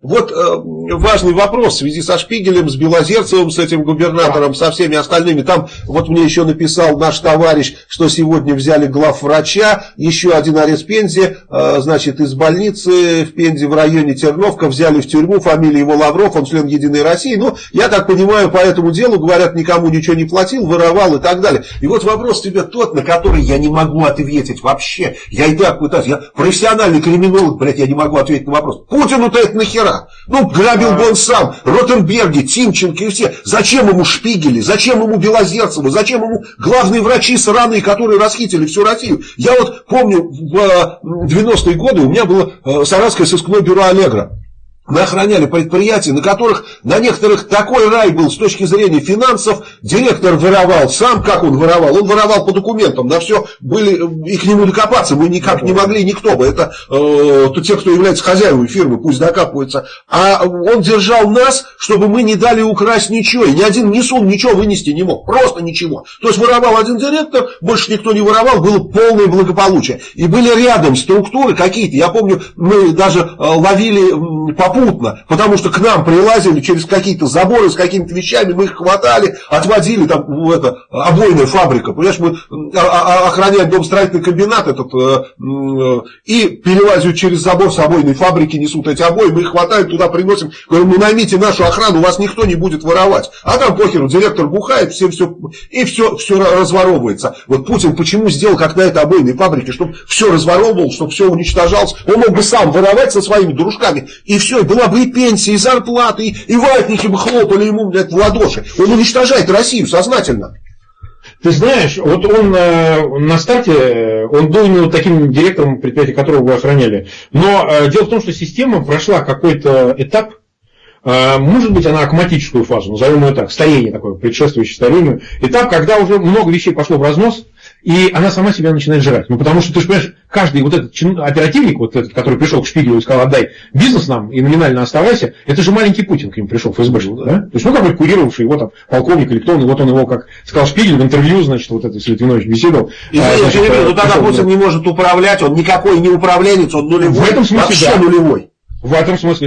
Вот э, важный вопрос в связи со Шпигелем, с Белозерцевым, с этим губернатором, со всеми остальными. Там вот мне еще написал наш товарищ, что сегодня взяли главврача, еще один арест Пензе, э, значит, из больницы в Пензе в районе Терновка взяли в тюрьму, фамилия его Лавров, он член Единой России. Ну, я так понимаю, по этому делу, говорят, никому ничего не платил, воровал и так далее. И вот вопрос тебе тот, на который я не могу ответить вообще. Я и так пытаюсь, я профессиональный криминолог, блядь, я не могу ответить на вопрос. Путину-то это нахера? Вчера. Ну, грабил бы он сам, Ротенберги, Тимченко и все. Зачем ему Шпигели, зачем ему Белозерцеву, зачем ему главные врачи сраные, которые расхитили всю Россию? Я вот помню, в 90-е годы у меня было э, Саратское сыскное бюро «Аллегра». Мы охраняли предприятия, на которых на некоторых такой рай был с точки зрения финансов. Директор воровал сам, как он воровал? Он воровал по документам, на все были, и к нему докопаться мы никак не могли, никто бы. Это э, те, кто является хозяевами фирмы, пусть докапываются. А он держал нас, чтобы мы не дали украсть ничего. И ни один несун ничего вынести не мог. Просто ничего. То есть воровал один директор, больше никто не воровал, было полное благополучие. И были рядом структуры какие-то. Я помню, мы даже э, ловили попутно попутно, потому что к нам прилазили через какие-то заборы с какими-то вещами, мы их хватали, отводили там это, обойная фабрика, понимаешь, мы а, а, а, охраняем дом строительный комбинат этот, э, э, и перелазят через забор с обойной фабрики, несут эти обои, мы их хватаем, туда приносим, говорим, ну наймите нашу охрану, вас никто не будет воровать. А там похеру, директор бухает, всем все, и все, все разворовывается. Вот Путин почему сделал, как на этой обойной фабрике, чтобы все разворовывал, чтобы все уничтожалось. Он мог бы сам воровать со своими дружками, и все, была бы и пенсия, и зарплата, и, и ватники бы хлопали ему, блядь, в ладоши. Он уничтожает Россию сознательно. Ты знаешь, вот он э, на старте, э, он был именно таким директором предприятия, которого вы охраняли. Но э, дело в том, что система прошла какой-то этап, может быть, она акматическую фазу, назовем ее так, старение такое, предшествующее старению. Этап, когда уже много вещей пошло в разнос, и она сама себя начинает жрать. Ну, потому что, ты же понимаешь, каждый вот этот оперативник, вот этот, который пришел к Шпигелю и сказал, отдай бизнес нам и номинально оставайся, это же маленький Путин к нему пришел, ФСБ, да? да? То есть, ну, какой курировавший его там полковник или кто он, и вот он его, как сказал Шпигель в интервью, значит, вот это с Литвинович беседовал. И, а, значит, ну, тогда Путин да. не может управлять, он никакой не управленец, он нулевой, в этом смысле, вообще да. нулевой. В этом смысле, да.